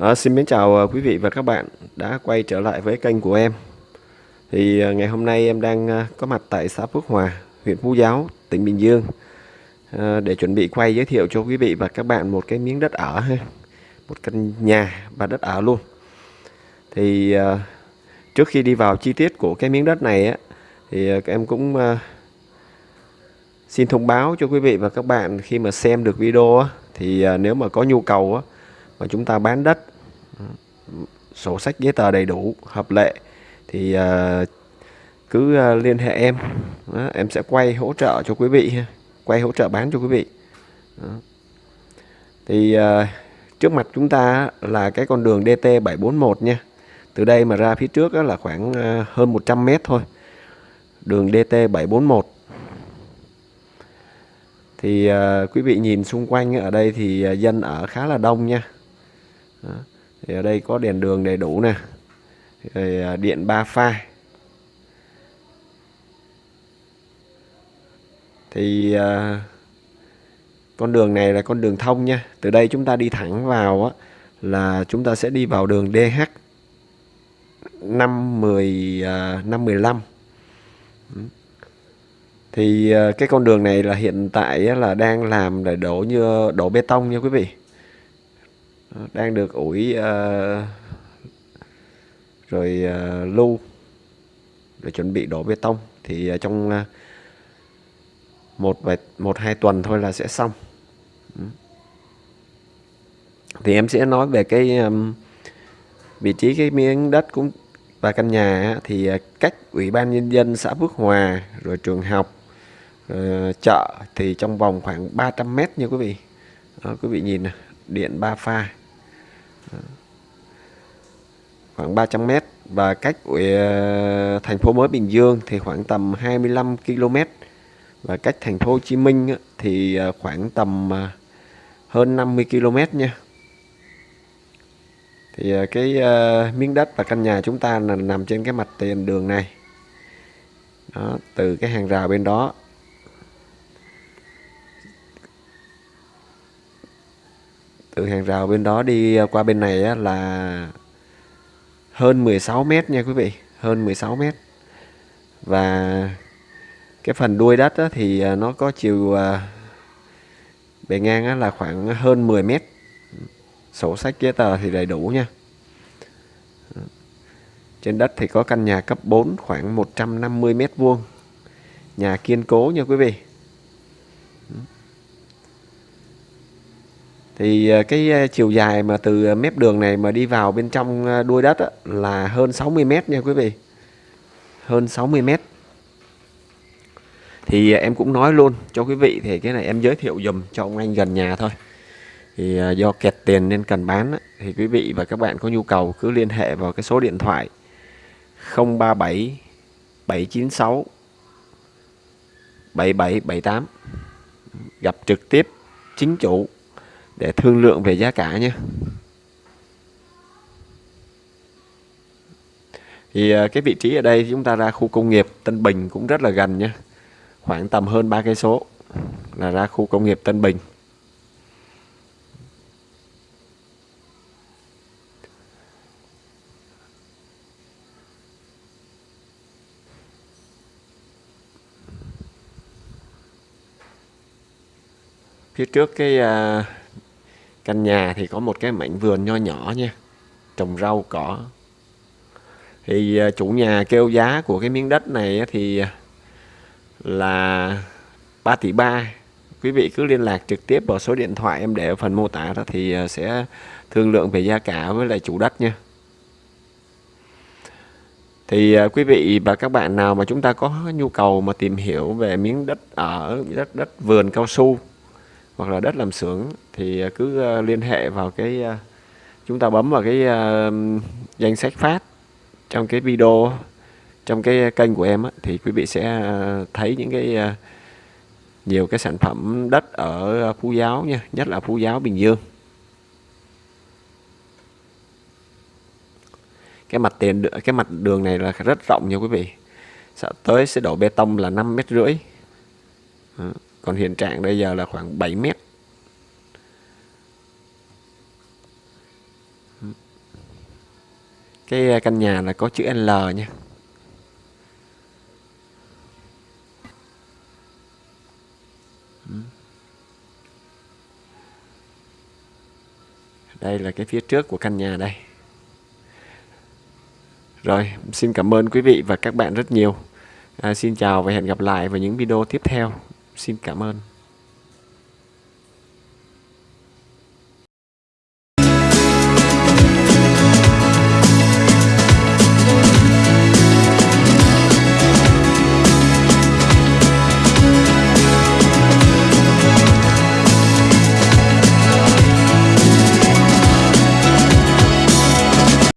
À, xin mến chào ờ, quý vị và các bạn đã quay trở lại với kênh của em. Thì ờ, ngày hôm nay em đang có mặt tại xã Phước Hòa, huyện Phú Giáo, tỉnh Bình Dương à, để chuẩn bị quay giới thiệu cho quý vị và các bạn một cái miếng đất ở ha, một căn nhà và đất ở luôn. Thì à, trước khi đi vào chi tiết của cái miếng đất này á, thì em cũng à, xin thông báo cho quý vị và các bạn khi mà xem được video á, thì à, nếu mà có nhu cầu á, mà chúng ta bán đất. Sổ sách giấy tờ đầy đủ hợp lệ. Thì uh, cứ uh, liên hệ em. Đó, em sẽ quay hỗ trợ cho quý vị quay hỗ trợ bán cho quý vị. Đó. thì uh, trước mặt chúng ta là cái con đường DT 741 nha. Từ đây mà ra phía trước là khoảng uh, hơn 100 mét thôi. Đường DT 741 thì uh, quý vị nhìn xung quanh ở đây thì uh, dân ở khá là đông nha đó. thì ở đây có đèn đường đầy đủ nè. Rồi à, điện ba pha thì à, con đường này là con đường thông nha. Từ đây chúng ta đi thẳng vào á, là chúng ta sẽ đi vào đường DH 510 à, 515 thì à, cái con đường này là hiện tại là đang làm để đổ như đổ bê tông nha quý vị đang được ủi uh, rồi uh, lưu để chuẩn bị đổ bê tông thì uh, trong uh, một vài một hai tuần thôi là sẽ xong. Thì em sẽ nói về cái um, vị trí cái miếng đất cũng và căn nhà thì cách ủy ban nhân dân xã Phước Hòa rồi trường học rồi chợ thì trong vòng khoảng 300 mét nha quý vị. Đó, quý vị nhìn điện ba pha khoảng 300 m và cách ờ, thành phố mới Bình Dương thì khoảng tầm 25 km và cách thành phố Hồ Chí Minh thì ờ, khoảng tầm ờ, hơn 50 km nha. Thì cái miếng đất và căn nhà chúng ta là nằm trên cái mặt tiền đường này. Đó, từ cái hàng rào bên đó. Từ hàng rào bên đó đi à, qua bên này á, là hơn 16 mét nha quý vị hơn 16 mét. Và cái phần đuôi đất á, thì à, nó có chiều à, bề ngang á, là khoảng hơn 10 mét. Sổ sách giấy tờ thì đầy đủ nha. Trên đất thì có căn nhà cấp 4 khoảng 150 mét vuông. Nhà kiên cố nha quý vị. Thì à, cái à, chiều dài mà từ à, mép đường này mà đi vào bên trong đuôi đất á, là hơn 60 mét nha quý vị. Hơn 60 mét. Thì em cũng nói luôn cho quý vị thì cái này em giới thiệu dùm cho ông anh gần nhà thôi. Thì do kẹt tiền nên cần bán thì quý vị và các bạn có nhu cầu cứ liên hệ vào cái số điện thoại 037 796 7778 gặp trực tiếp chính chủ để thương lượng về giá cả nhé. Thì à, cái vị trí ở đây chúng ta ra khu công nghiệp Tân Bình cũng rất là gần nhé. Khoảng tầm hơn ba cây số là ra khu công nghiệp Tân Bình. Phía trước cái à, căn nhà thì có một cái mảnh vườn nho nhỏ nha. Trồng rau, cỏ. Thì à, chủ nhà kêu giá của cái miếng đất này thì à, là 3 tỷ 3 quý vị cứ liên lạc trực tiếp vào số điện thoại em để ở phần mô tả đó thì à, sẽ thương lượng về giá cả với lại chủ đất nha. Thì quý vị và các bạn nào mà chúng ta có nhu cầu mà tìm hiểu về miếng đất ở, đất đất vườn cao su hoặc là đất làm xưởng, thì à, cứ à, liên hệ vào cái à, chúng ta bấm vào cái danh sách phát trong cái video, trong cái kênh của em thì quý vị sẽ thấy những cái nhiều cái sản phẩm đất ở Phú Giáo nha, nhất là Phú Giáo Bình Dương. Cái mặt tiền, cái mặt đường này là rất rộng nha quý vị. Sẽ tới sẽ đổ bê tông là 5 mét rưỡi còn hiện trạng bây giờ là khoảng 7 mét. Cái à, căn nhà là có chữ L nha. Đây là cái phía trước của căn nhà đây. Rồi xin cảm ơn quý vị và các bạn rất nhiều. À, xin chào và hẹn gặp lại vào những video tiếp theo xin cảm ơn.